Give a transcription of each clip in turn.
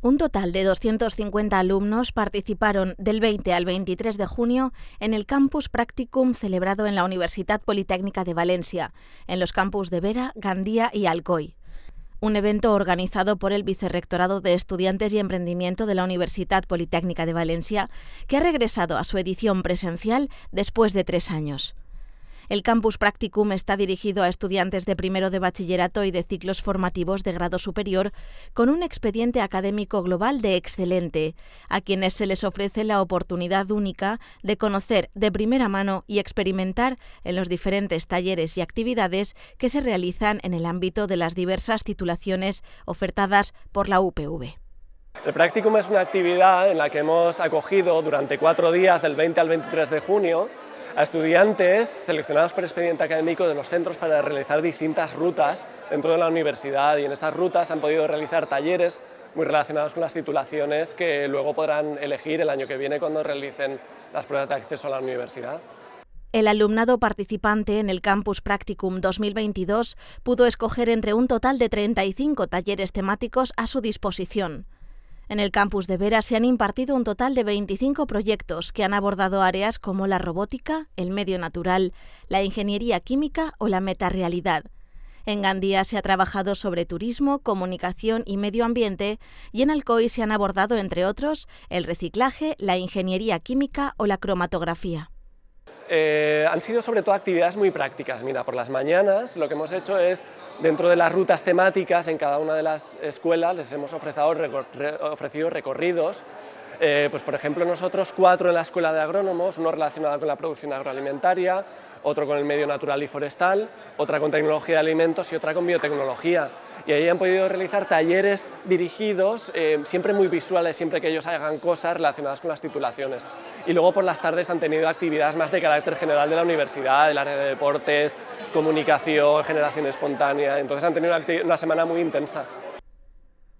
Un total de 250 alumnos participaron del 20 al 23 de junio en el Campus Practicum celebrado en la Universidad Politécnica de Valencia, en los campus de Vera, Gandía y Alcoy. Un evento organizado por el Vicerrectorado de Estudiantes y Emprendimiento de la Universidad Politécnica de Valencia, que ha regresado a su edición presencial después de tres años. El Campus Practicum está dirigido a estudiantes de primero de bachillerato y de ciclos formativos de grado superior con un expediente académico global de excelente, a quienes se les ofrece la oportunidad única de conocer de primera mano y experimentar en los diferentes talleres y actividades que se realizan en el ámbito de las diversas titulaciones ofertadas por la UPV. El Practicum es una actividad en la que hemos acogido durante cuatro días, del 20 al 23 de junio, a estudiantes seleccionados por expediente académico de los centros para realizar distintas rutas dentro de la universidad y en esas rutas han podido realizar talleres muy relacionados con las titulaciones que luego podrán elegir el año que viene cuando realicen las pruebas de acceso a la universidad. El alumnado participante en el Campus Practicum 2022 pudo escoger entre un total de 35 talleres temáticos a su disposición. En el campus de Vera se han impartido un total de 25 proyectos que han abordado áreas como la robótica, el medio natural, la ingeniería química o la metarealidad. En Gandía se ha trabajado sobre turismo, comunicación y medio ambiente y en Alcoy se han abordado, entre otros, el reciclaje, la ingeniería química o la cromatografía. Eh, han sido sobre todo actividades muy prácticas. Mira, por las mañanas lo que hemos hecho es, dentro de las rutas temáticas, en cada una de las escuelas les hemos ofrecido, recorridos eh, pues por ejemplo nosotros cuatro en la Escuela de Agrónomos, uno relacionado con la producción agroalimentaria, otro con el medio natural y forestal, otra con tecnología de alimentos y otra con biotecnología y ahí han podido realizar talleres dirigidos, eh, siempre muy visuales, siempre que ellos hagan cosas relacionadas con las titulaciones. Y luego por las tardes han tenido actividades más de carácter general de la universidad, del área de deportes, comunicación, generación espontánea, entonces han tenido una semana muy intensa.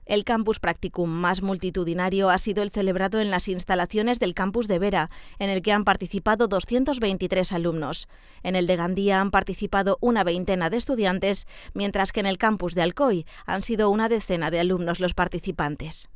El campus practicum más multitudinario ha sido el celebrado en las instalaciones del campus de Vera, en el que han participado 223 alumnos. En el de Gandía han participado una veintena de estudiantes, mientras que en el campus de Alcoy han sido una decena de alumnos los participantes.